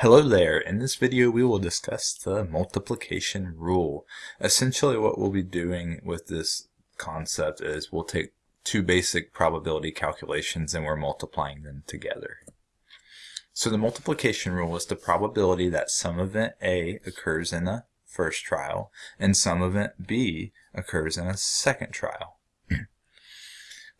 Hello there, in this video we will discuss the multiplication rule. Essentially what we'll be doing with this concept is we'll take two basic probability calculations and we're multiplying them together. So the multiplication rule is the probability that some event A occurs in a first trial and some event B occurs in a second trial.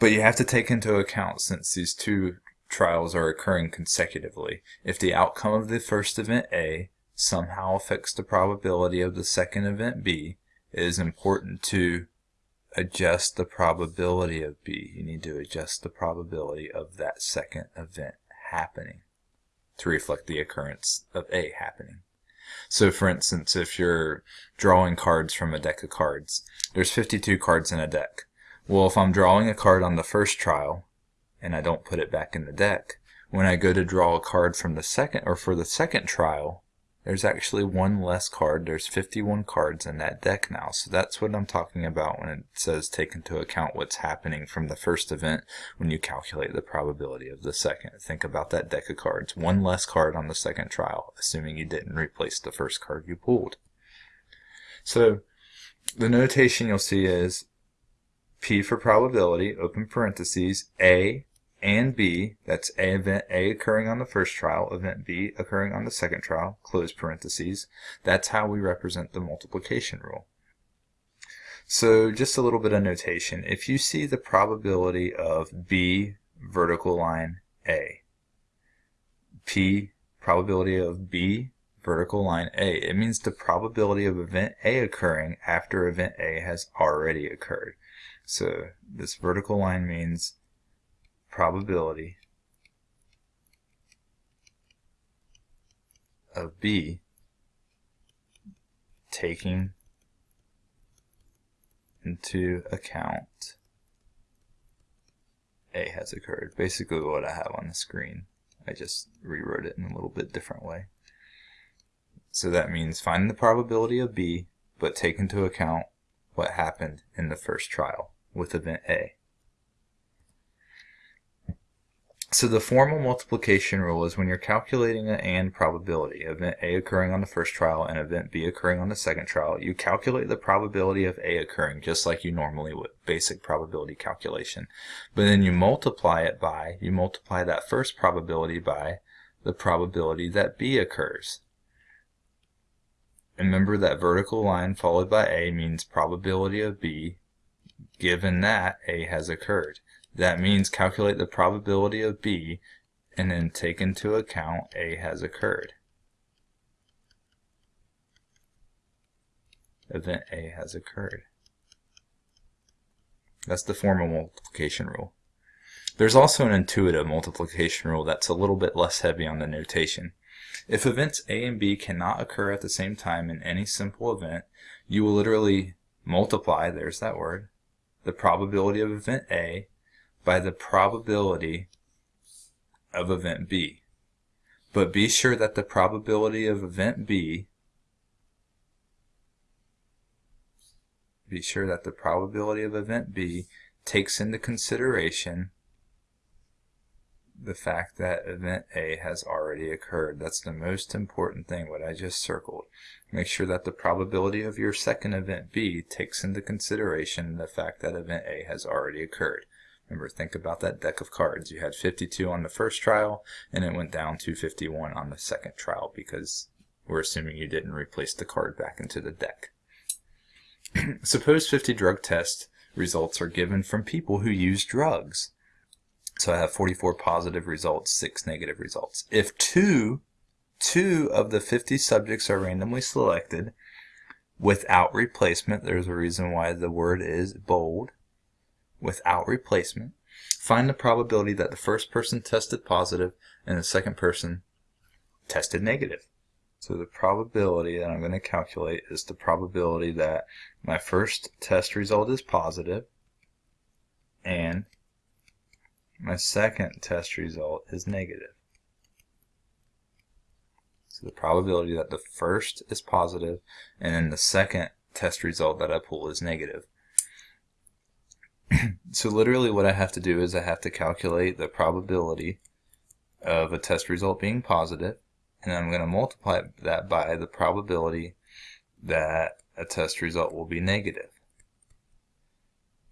but you have to take into account since these two trials are occurring consecutively. If the outcome of the first event A somehow affects the probability of the second event B, it is important to adjust the probability of B. You need to adjust the probability of that second event happening to reflect the occurrence of A happening. So for instance, if you're drawing cards from a deck of cards, there's 52 cards in a deck. Well, if I'm drawing a card on the first trial, and I don't put it back in the deck, when I go to draw a card from the second or for the second trial, there's actually one less card. There's 51 cards in that deck now. So that's what I'm talking about when it says take into account what's happening from the first event when you calculate the probability of the second. Think about that deck of cards. One less card on the second trial, assuming you didn't replace the first card you pulled. So the notation you'll see is P for probability, open parentheses, A and B, that's A event A occurring on the first trial, event B occurring on the second trial, close parentheses. That's how we represent the multiplication rule. So just a little bit of notation. If you see the probability of B vertical line A, P probability of B vertical line A, it means the probability of event A occurring after event A has already occurred. So this vertical line means probability of B taking into account A has occurred. Basically what I have on the screen. I just rewrote it in a little bit different way. So that means find the probability of B, but take into account what happened in the first trial with event A. So the formal multiplication rule is when you're calculating an AND probability, event A occurring on the first trial and event B occurring on the second trial, you calculate the probability of A occurring just like you normally would, basic probability calculation. But then you multiply it by, you multiply that first probability by the probability that B occurs. Remember that vertical line followed by A means probability of B given that A has occurred. That means calculate the probability of B and then take into account A has occurred. Event A has occurred. That's the formal multiplication rule. There's also an intuitive multiplication rule that's a little bit less heavy on the notation. If events A and B cannot occur at the same time in any simple event, you will literally multiply, there's that word, the probability of event A by the probability of event B. But be sure that the probability of event B be sure that the probability of event B takes into consideration the fact that event A has already occurred. That's the most important thing, what I just circled. Make sure that the probability of your second event B takes into consideration the fact that event A has already occurred. Remember, think about that deck of cards. You had 52 on the first trial, and it went down to 51 on the second trial because we're assuming you didn't replace the card back into the deck. Suppose 50 drug test results are given from people who use drugs. So I have 44 positive results, 6 negative results. If two, two of the 50 subjects are randomly selected without replacement, there's a reason why the word is bold, without replacement, find the probability that the first person tested positive and the second person tested negative. So the probability that I'm going to calculate is the probability that my first test result is positive and my second test result is negative. So the probability that the first is positive and then the second test result that I pull is negative. so literally what I have to do is I have to calculate the probability of a test result being positive and I'm going to multiply that by the probability that a test result will be negative.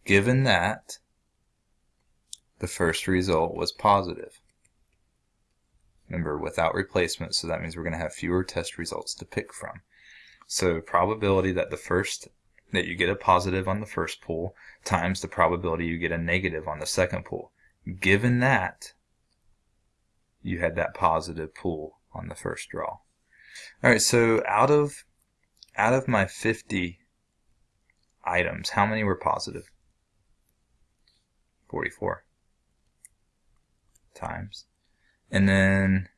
Given that the first result was positive. Remember, without replacement, so that means we're going to have fewer test results to pick from. So probability that the first that you get a positive on the first pool times the probability you get a negative on the second pool. Given that, you had that positive pool on the first draw. All right, so out of out of my 50 items, how many were positive? 44 times. And then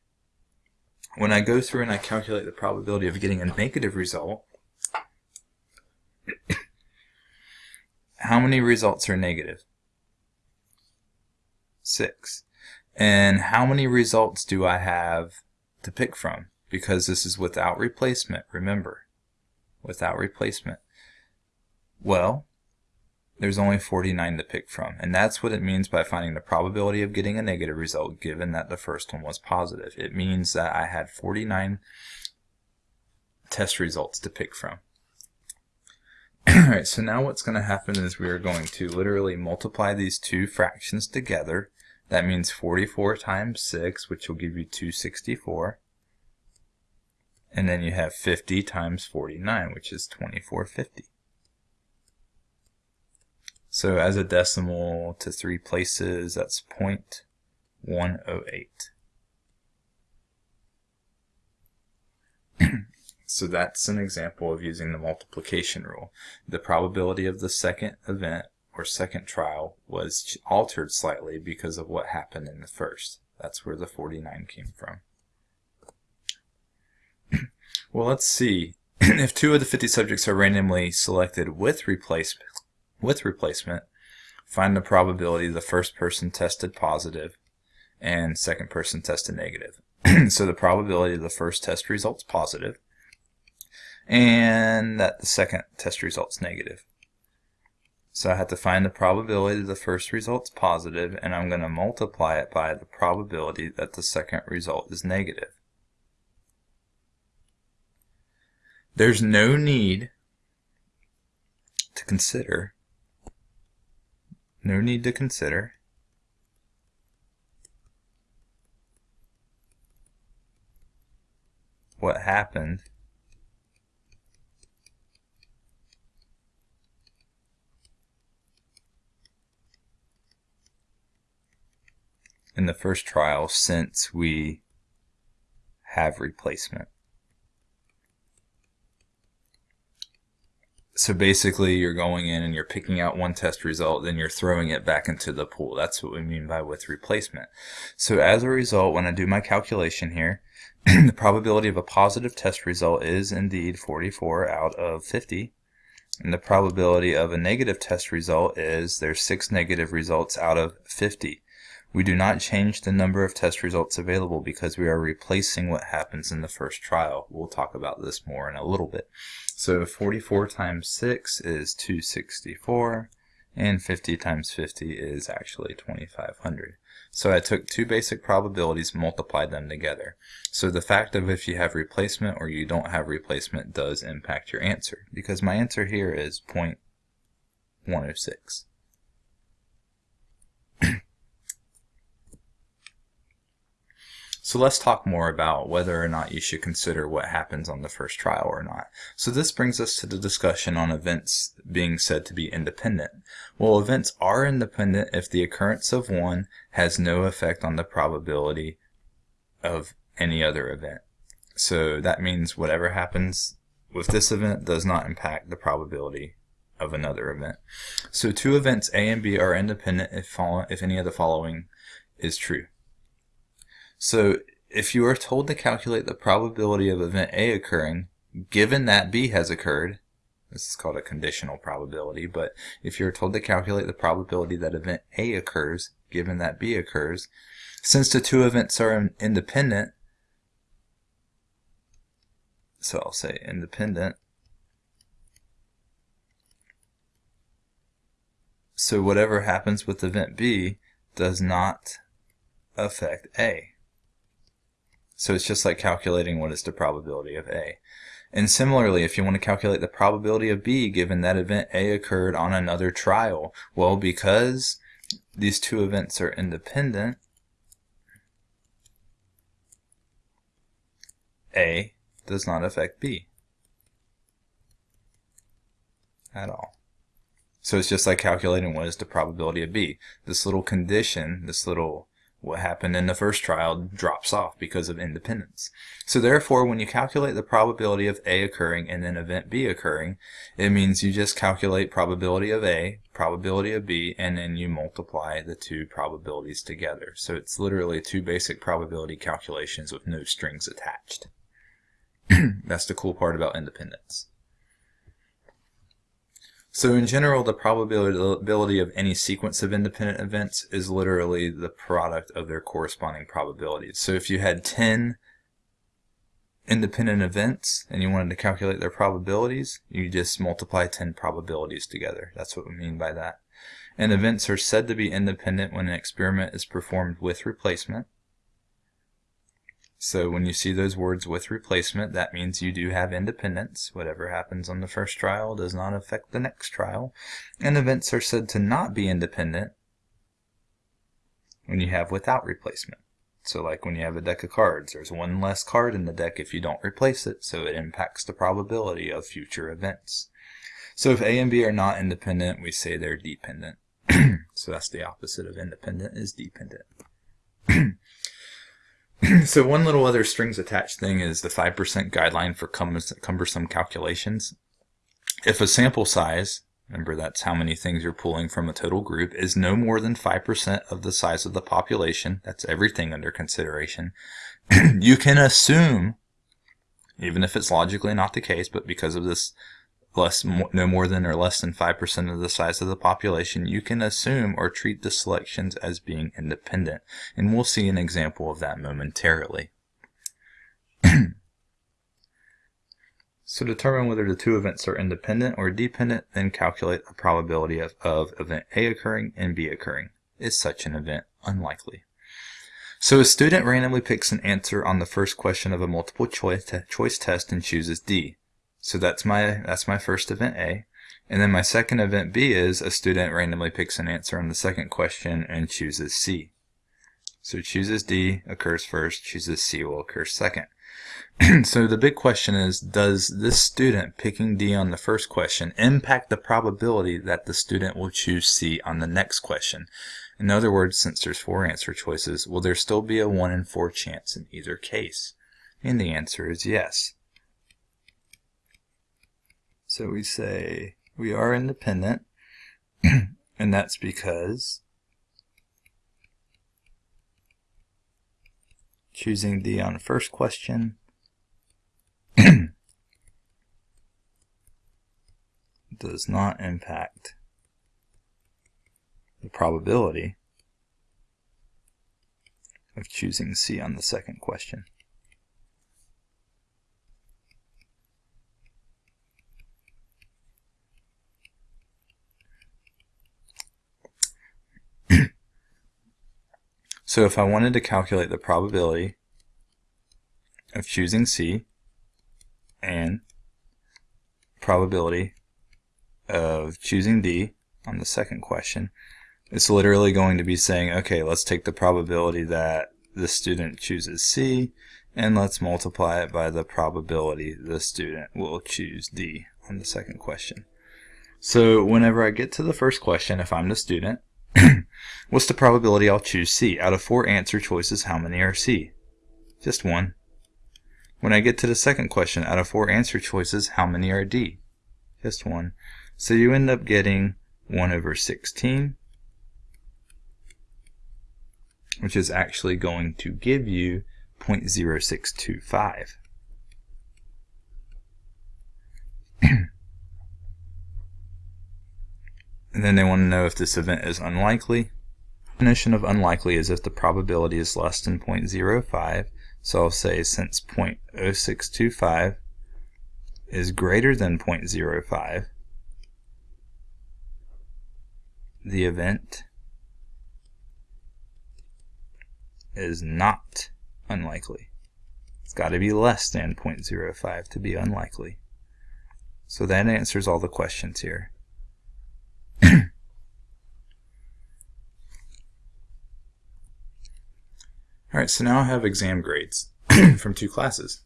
when I go through and I calculate the probability of getting a negative result, how many results are negative? Six. And how many results do I have to pick from? Because this is without replacement, remember. Without replacement. Well, there's only 49 to pick from. And that's what it means by finding the probability of getting a negative result given that the first one was positive. It means that I had 49 test results to pick from. Alright, so now what's going to happen is we are going to literally multiply these two fractions together. That means 44 times 6, which will give you 264. And then you have 50 times 49, which is 2450. So as a decimal to three places, that's 0.108. so that's an example of using the multiplication rule. The probability of the second event or second trial was altered slightly because of what happened in the first. That's where the 49 came from. well, let's see. if two of the 50 subjects are randomly selected with replacement, with replacement, find the probability the first person tested positive and second person tested negative. so the probability of the first test results positive and that the second test results negative. So I have to find the probability that the first result's positive and I'm going to multiply it by the probability that the second result is negative. There's no need to consider no need to consider. What happened in the first trial since we have replacement. so basically you're going in and you're picking out one test result, then you're throwing it back into the pool. That's what we mean by with replacement. So as a result, when I do my calculation here, the probability of a positive test result is indeed 44 out of 50. And the probability of a negative test result is there's six negative results out of 50. We do not change the number of test results available because we are replacing what happens in the first trial. We'll talk about this more in a little bit. So 44 times 6 is 264 and 50 times 50 is actually 2500. So I took two basic probabilities, multiplied them together. So the fact of if you have replacement or you don't have replacement does impact your answer because my answer here is 0.106. So let's talk more about whether or not you should consider what happens on the first trial or not. So this brings us to the discussion on events being said to be independent. Well, events are independent if the occurrence of one has no effect on the probability of any other event. So that means whatever happens with this event does not impact the probability of another event. So two events A and B are independent if, if any of the following is true. So if you are told to calculate the probability of event A occurring, given that B has occurred, this is called a conditional probability, but if you're told to calculate the probability that event A occurs, given that B occurs, since the two events are independent, so I'll say independent, so whatever happens with event B does not affect A. So it's just like calculating what is the probability of A. And similarly, if you want to calculate the probability of B given that event A occurred on another trial, well, because these two events are independent, A does not affect B at all. So it's just like calculating what is the probability of B. This little condition, this little what happened in the first trial drops off because of independence. So therefore, when you calculate the probability of A occurring and then event B occurring, it means you just calculate probability of A, probability of B, and then you multiply the two probabilities together. So it's literally two basic probability calculations with no strings attached. That's the cool part about independence. So in general, the probability of any sequence of independent events is literally the product of their corresponding probabilities. So if you had 10 independent events and you wanted to calculate their probabilities, you just multiply 10 probabilities together. That's what we mean by that. And events are said to be independent when an experiment is performed with replacement. So when you see those words with replacement, that means you do have independence. Whatever happens on the first trial does not affect the next trial. And events are said to not be independent when you have without replacement. So like when you have a deck of cards, there's one less card in the deck if you don't replace it, so it impacts the probability of future events. So if A and B are not independent, we say they're dependent. so that's the opposite of independent is dependent. so one little other strings attached thing is the 5% guideline for cumbersome calculations. If a sample size, remember that's how many things you're pulling from a total group, is no more than 5% of the size of the population, that's everything under consideration, you can assume, even if it's logically not the case, but because of this less no more than or less than 5% of the size of the population, you can assume or treat the selections as being independent. And we'll see an example of that momentarily. so determine whether the two events are independent or dependent, then calculate a probability of, of event A occurring and B occurring. Is such an event unlikely? So a student randomly picks an answer on the first question of a multiple choice, choice test and chooses D. So that's my that's my first event A. And then my second event B is a student randomly picks an answer on the second question and chooses C. So chooses D occurs first, chooses C will occur second. so the big question is, does this student picking D on the first question impact the probability that the student will choose C on the next question? In other words, since there's four answer choices, will there still be a 1 in 4 chance in either case? And the answer is yes. So we say we are independent, and that's because choosing D on the first question does not impact the probability of choosing C on the second question. So if I wanted to calculate the probability of choosing C and probability of choosing D on the second question, it's literally going to be saying, okay, let's take the probability that the student chooses C and let's multiply it by the probability the student will choose D on the second question. So whenever I get to the first question, if I'm the student, What's the probability I'll choose C? Out of four answer choices, how many are C? Just one. When I get to the second question, out of four answer choices, how many are D? Just one. So you end up getting 1 over 16, which is actually going to give you 0.0625. And then they want to know if this event is unlikely. Definition of unlikely is if the probability is less than 0.05. So I'll say since 0.0625 is greater than 0.05, the event is not unlikely. It's got to be less than 0.05 to be unlikely. So that answers all the questions here. Alright, so now I have exam grades from two classes.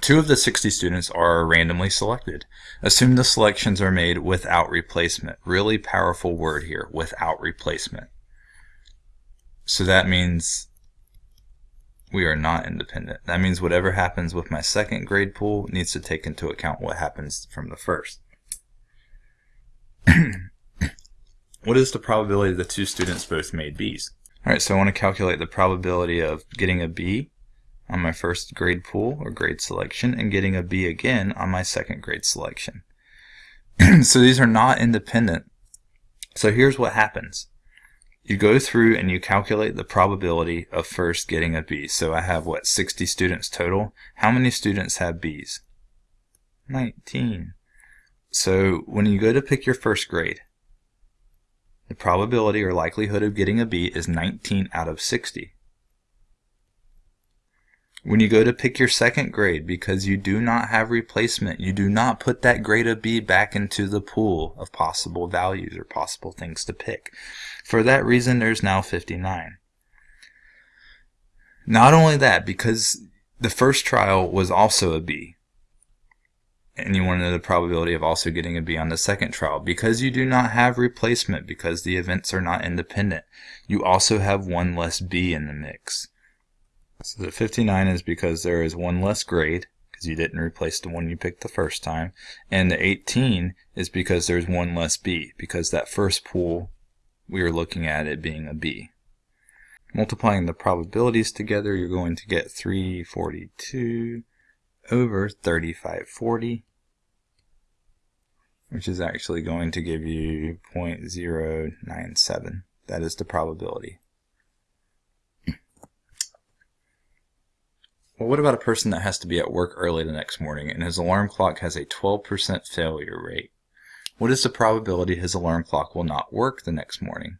Two of the 60 students are randomly selected. Assume the selections are made without replacement. Really powerful word here, without replacement. So that means we are not independent. That means whatever happens with my second grade pool needs to take into account what happens from the first. what is the probability the two students both made B's? Alright, so I want to calculate the probability of getting a B on my first grade pool or grade selection and getting a B again on my second grade selection. so these are not independent. So here's what happens. You go through and you calculate the probability of first getting a B. So I have, what, 60 students total? How many students have Bs? 19. So when you go to pick your first grade, the probability or likelihood of getting a B is 19 out of 60. When you go to pick your second grade, because you do not have replacement, you do not put that grade of B back into the pool of possible values or possible things to pick. For that reason, there's now 59. Not only that, because the first trial was also a B, and you wanted the probability of also getting a B on the second trial. Because you do not have replacement, because the events are not independent, you also have one less B in the mix. So the 59 is because there is one less grade, because you didn't replace the one you picked the first time, and the 18 is because there's one less B, because that first pool we were looking at it being a B. Multiplying the probabilities together, you're going to get 342 over 3540, which is actually going to give you 0.097. That is the probability. Well, what about a person that has to be at work early the next morning and his alarm clock has a 12% failure rate? What is the probability his alarm clock will not work the next morning?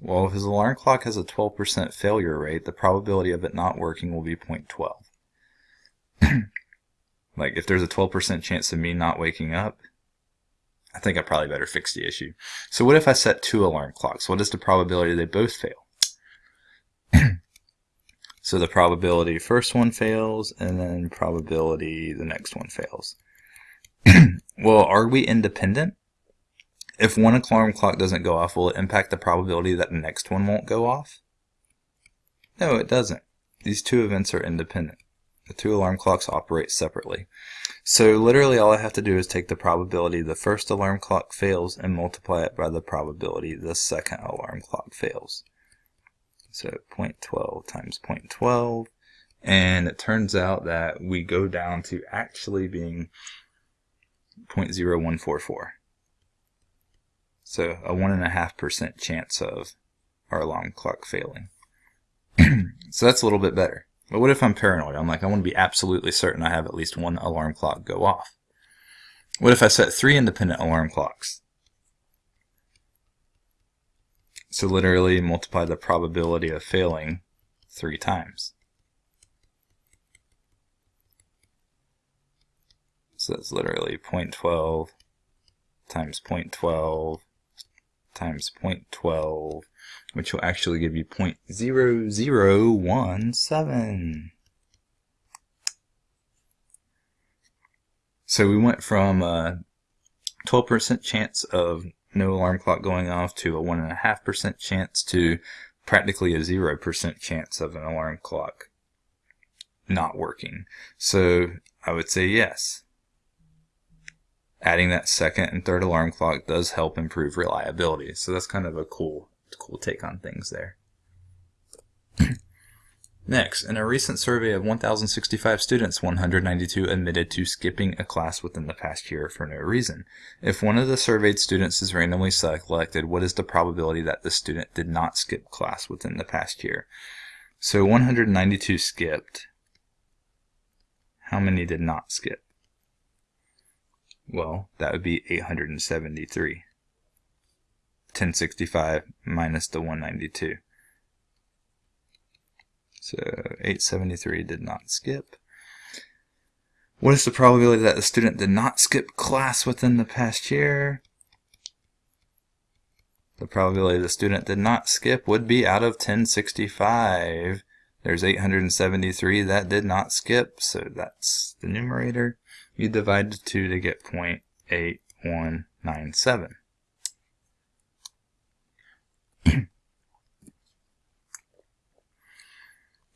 Well, if his alarm clock has a 12% failure rate, the probability of it not working will be 0.12. like if there's a 12% chance of me not waking up, I think I probably better fix the issue. So what if I set two alarm clocks? What is the probability they both fail? so the probability first one fails and then probability the next one fails. well, are we independent? If one alarm clock doesn't go off, will it impact the probability that the next one won't go off? No, it doesn't. These two events are independent. The two alarm clocks operate separately. So literally all I have to do is take the probability the first alarm clock fails and multiply it by the probability the second alarm clock fails. So 0.12 times 0.12 and it turns out that we go down to actually being 0.0144. So a 1.5% chance of our alarm clock failing. so that's a little bit better. But what if I'm paranoid? I'm like, I want to be absolutely certain I have at least one alarm clock go off. What if I set three independent alarm clocks? So literally multiply the probability of failing three times. So that's literally 0.12 times 0.12 times 0.12 which will actually give you 0.0017. So we went from a 12% chance of no alarm clock going off to a 1.5% chance to practically a 0% chance of an alarm clock not working. So I would say yes. Adding that second and third alarm clock does help improve reliability. So that's kind of a cool cool take on things there. Next, in a recent survey of 1,065 students, 192 admitted to skipping a class within the past year for no reason. If one of the surveyed students is randomly selected, what is the probability that the student did not skip class within the past year? So 192 skipped. How many did not skip? Well, that would be 873. 1065 minus the 192. So 873 did not skip. What is the probability that the student did not skip class within the past year? The probability the student did not skip would be out of 1065. There's 873 that did not skip, so that's the numerator. You divide the 2 to get 0.8197.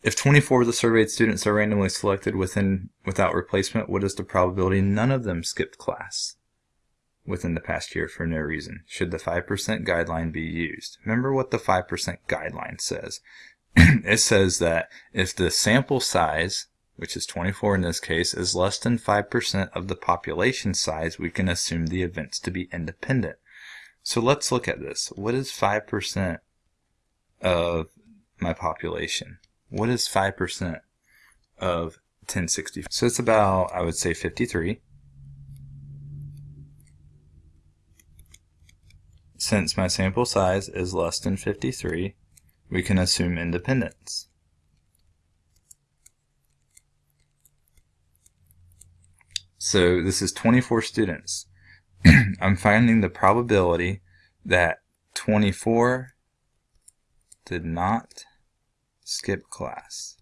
If 24 of the surveyed students are randomly selected within without replacement, what is the probability none of them skipped class within the past year for no reason? Should the 5% guideline be used? Remember what the 5% guideline says. it says that if the sample size, which is 24 in this case, is less than 5% of the population size, we can assume the events to be independent. So let's look at this. What is 5% of my population? What is 5% of 1060? So it's about, I would say, 53. Since my sample size is less than 53, we can assume independence. So this is 24 students. I'm finding the probability that 24 did not skip class.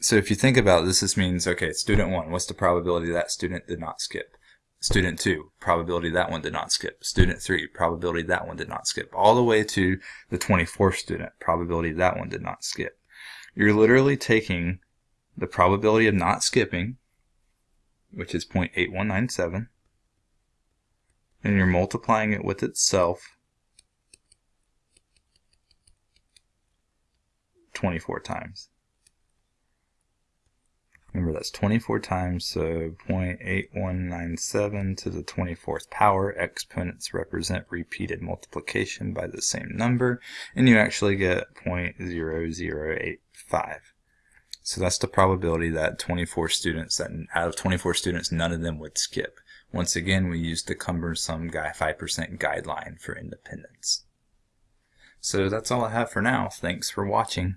So if you think about this, this means, okay, student one, what's the probability that student did not skip? Student two, probability that one did not skip. Student three, probability that one did not skip. All the way to the 24th student, probability that one did not skip. You're literally taking the probability of not skipping, which is 0.8197, and you're multiplying it with itself 24 times. Remember that's 24 times, so 0.8197 to the 24th power. Exponents represent repeated multiplication by the same number, and you actually get 0.0085. So that's the probability that 24 students, that out of 24 students, none of them would skip. Once again, we use the cumbersome guy 5% guideline for independence. So that's all I have for now. Thanks for watching.